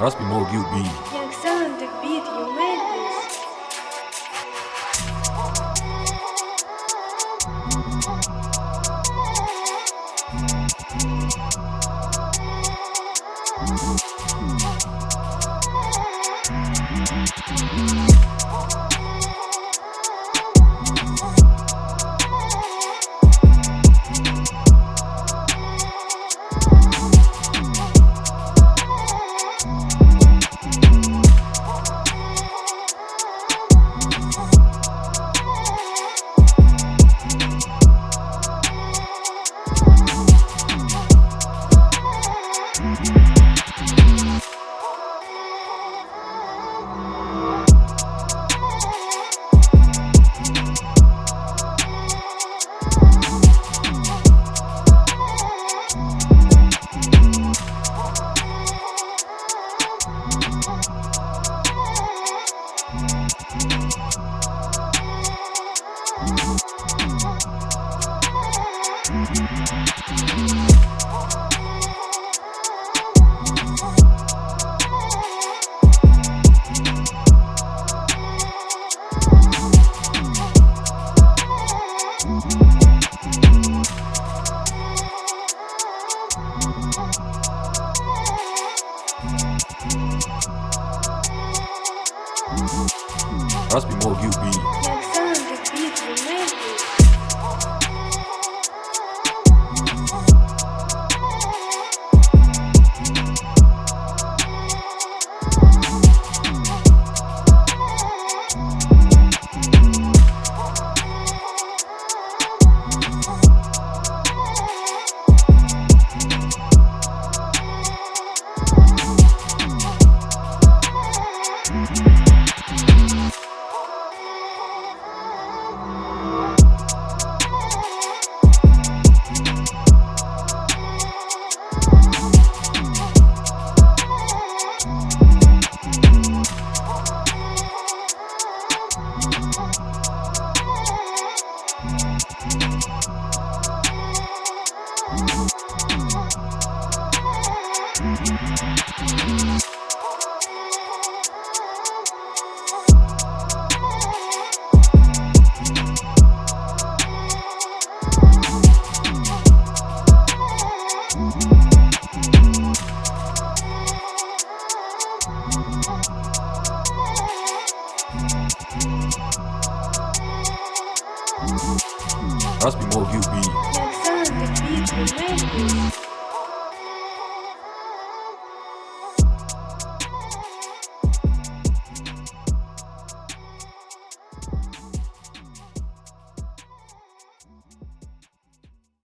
Раз мог you be. Young Sun on the beat, you made this. We'll. Young Sun on the Раз мог you